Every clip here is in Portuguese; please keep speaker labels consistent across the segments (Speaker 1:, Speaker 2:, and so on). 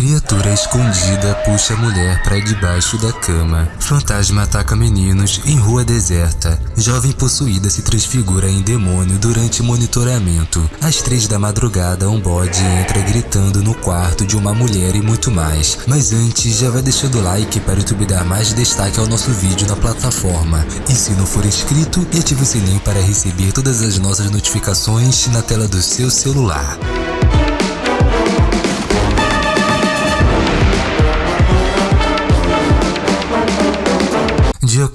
Speaker 1: Criatura escondida puxa a mulher para debaixo da cama. Fantasma ataca meninos em rua deserta. Jovem possuída se transfigura em demônio durante monitoramento. Às três da madrugada, um bode entra gritando no quarto de uma mulher e muito mais. Mas antes, já vai deixando o like para o YouTube dar mais destaque ao nosso vídeo na plataforma. E se não for inscrito, ative o sininho para receber todas as nossas notificações na tela do seu celular.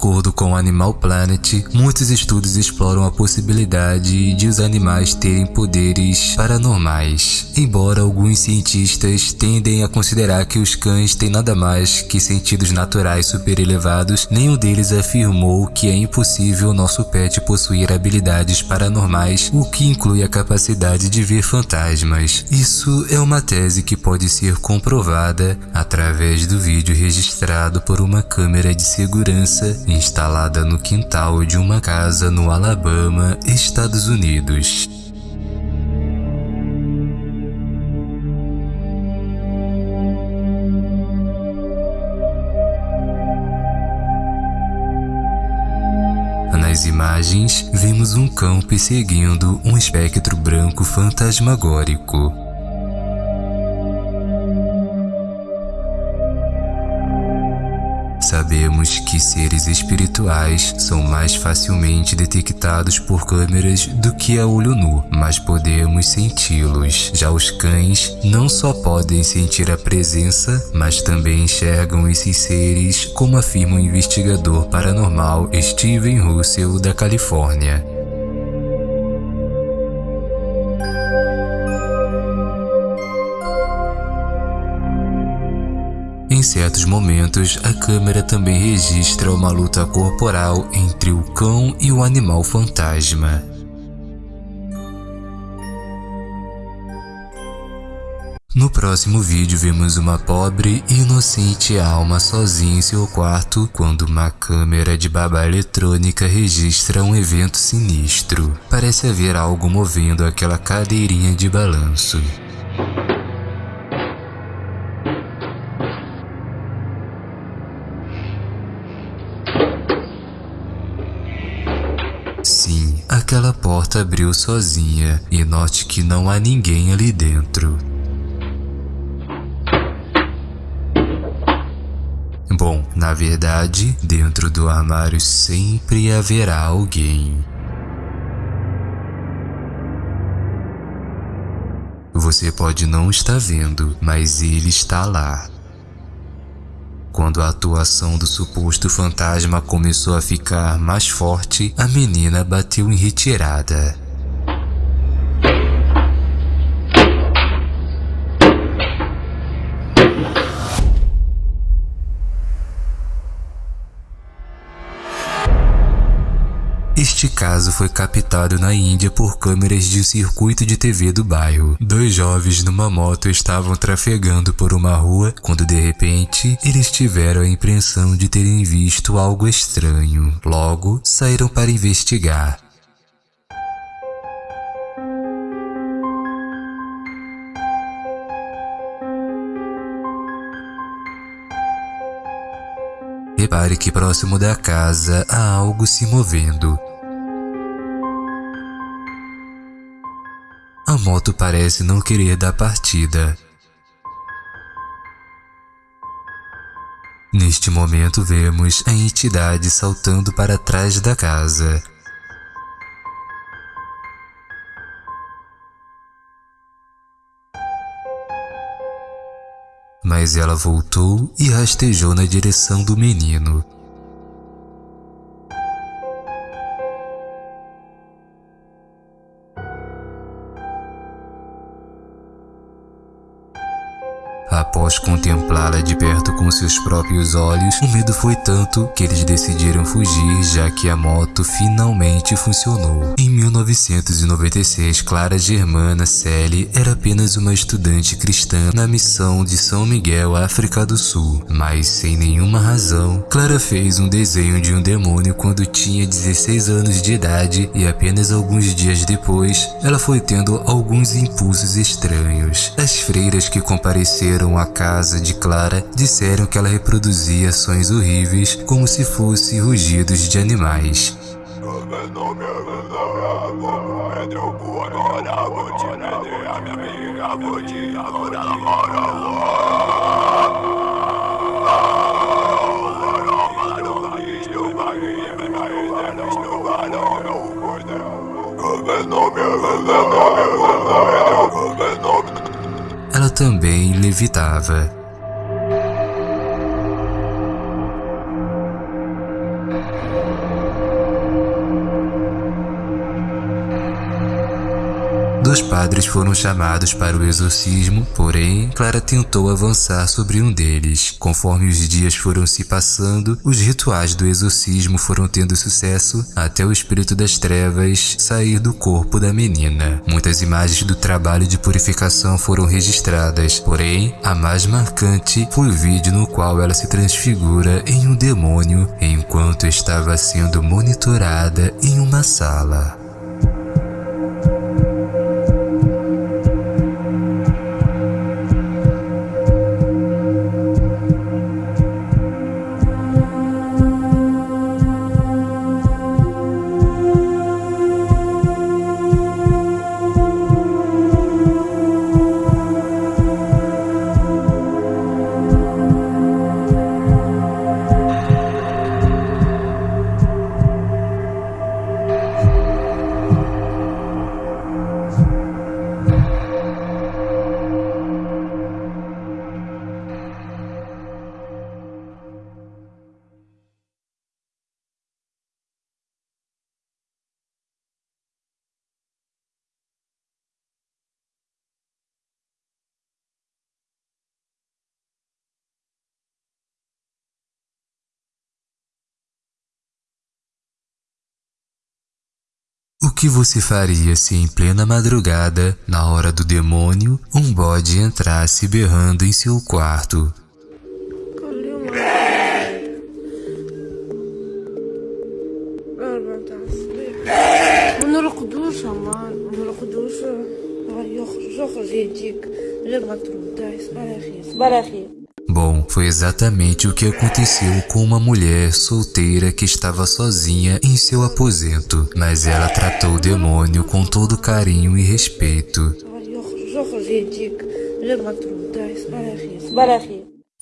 Speaker 1: Acordo com Animal Planet, muitos estudos exploram a possibilidade de os animais terem poderes paranormais. Embora alguns cientistas tendem a considerar que os cães têm nada mais que sentidos naturais super elevados, nenhum deles afirmou que é impossível nosso pet possuir habilidades paranormais, o que inclui a capacidade de ver fantasmas. Isso é uma tese que pode ser comprovada através do vídeo registrado por uma câmera de segurança instalada no quintal de uma casa no Alabama, Estados Unidos. Nas imagens, vemos um cão perseguindo um espectro branco fantasmagórico. Sabemos que seres espirituais são mais facilmente detectados por câmeras do que a olho nu, mas podemos senti-los. Já os cães não só podem sentir a presença, mas também enxergam esses seres, como afirma o investigador paranormal Steven Russell da Califórnia. Em certos momentos, a câmera também registra uma luta corporal entre o cão e o animal fantasma. No próximo vídeo vemos uma pobre e inocente alma sozinha em seu quarto quando uma câmera de babá eletrônica registra um evento sinistro. Parece haver algo movendo aquela cadeirinha de balanço. Aquela porta abriu sozinha e note que não há ninguém ali dentro. Bom, na verdade, dentro do armário sempre haverá alguém. Você pode não estar vendo, mas ele está lá. Quando a atuação do suposto fantasma começou a ficar mais forte, a menina bateu em retirada. Este caso foi captado na Índia por câmeras de circuito de TV do bairro. Dois jovens numa moto estavam trafegando por uma rua quando de repente eles tiveram a impressão de terem visto algo estranho. Logo, saíram para investigar. Repare que próximo da casa há algo se movendo. Moto parece não querer dar partida. Neste momento vemos a entidade saltando para trás da casa. Mas ela voltou e rastejou na direção do menino. Após contemplá-la de perto com seus próprios olhos, o medo foi tanto que eles decidiram fugir já que a moto finalmente funcionou. Em 1996, Clara Germana Selle era apenas uma estudante cristã na missão de São Miguel, África do Sul. Mas sem nenhuma razão, Clara fez um desenho de um demônio quando tinha 16 anos de idade e apenas alguns dias depois, ela foi tendo alguns impulsos estranhos. As freiras que compareceram visitaram a casa de Clara disseram que ela reproduzia sons horríveis como se fossem rugidos de animais. Ela também levitava. Dois padres foram chamados para o exorcismo, porém, Clara tentou avançar sobre um deles. Conforme os dias foram se passando, os rituais do exorcismo foram tendo sucesso até o espírito das trevas sair do corpo da menina. Muitas imagens do trabalho de purificação foram registradas, porém, a mais marcante foi o vídeo no qual ela se transfigura em um demônio enquanto estava sendo monitorada em uma sala. O que você faria se em plena madrugada, na hora do demônio, um bode entrasse berrando em seu quarto? Bom, foi exatamente o que aconteceu com uma mulher solteira que estava sozinha em seu aposento, mas ela tratou o demônio com todo carinho e respeito.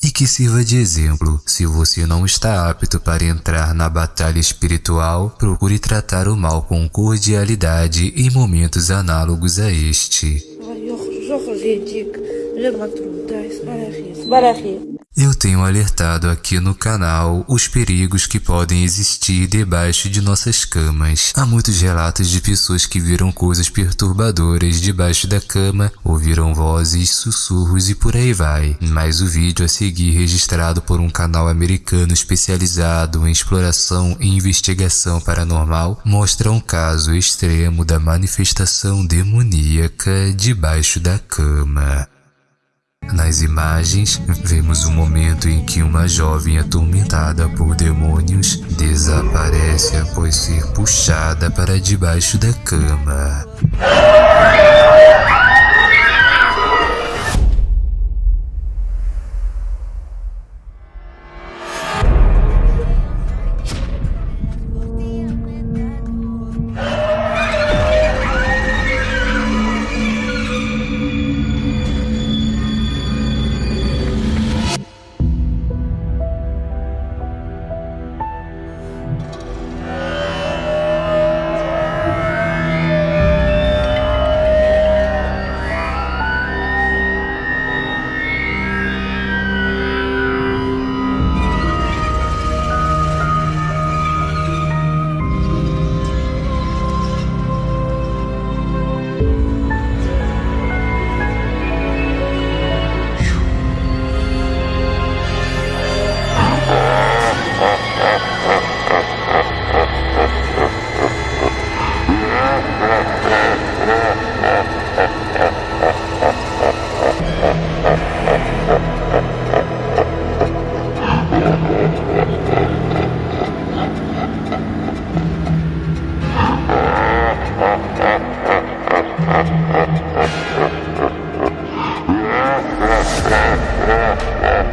Speaker 1: E que sirva de exemplo, se você não está apto para entrar na batalha espiritual, procure tratar o mal com cordialidade em momentos análogos a este. Eu tenho alertado aqui no canal os perigos que podem existir debaixo de nossas camas. Há muitos relatos de pessoas que viram coisas perturbadoras debaixo da cama, ouviram vozes, sussurros e por aí vai. Mas o vídeo a seguir registrado por um canal americano especializado em exploração e investigação paranormal mostra um caso extremo da manifestação demoníaca debaixo da cama. Nas imagens, vemos o momento em que uma jovem atormentada por demônios desaparece após ser puxada para debaixo da cama.